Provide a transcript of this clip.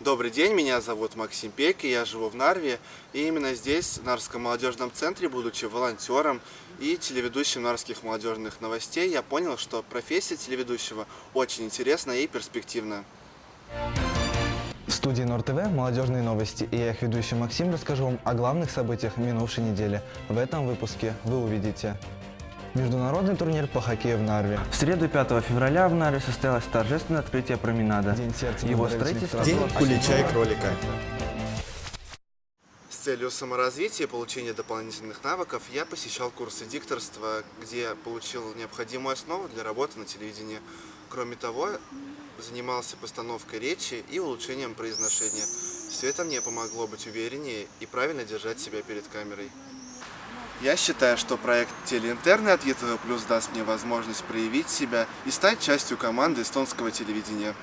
Добрый день, меня зовут Максим Пейк, и я живу в Нарве. И именно здесь, в Нарвском молодежном центре, будучи волонтером и телеведущим нарвских молодежных новостей, я понял, что профессия телеведущего очень интересна и перспективна. В студии Нор ТВ «Молодежные новости» и я их ведущий Максим расскажу вам о главных событиях минувшей недели. В этом выпуске вы увидите Международный турнир по хоккею в Нарве. В среду 5 февраля в Нарве состоялось торжественное открытие променада. День сердца Его строительство. День кулича и кролика. С целью саморазвития и получения дополнительных навыков я посещал курсы дикторства, где получил необходимую основу для работы на телевидении. Кроме того, занимался постановкой речи и улучшением произношения. Все это мне помогло быть увереннее и правильно держать себя перед камерой. Я считаю, что проект Телеинтерны от ЕТВ Плюс даст мне возможность проявить себя и стать частью команды эстонского телевидения.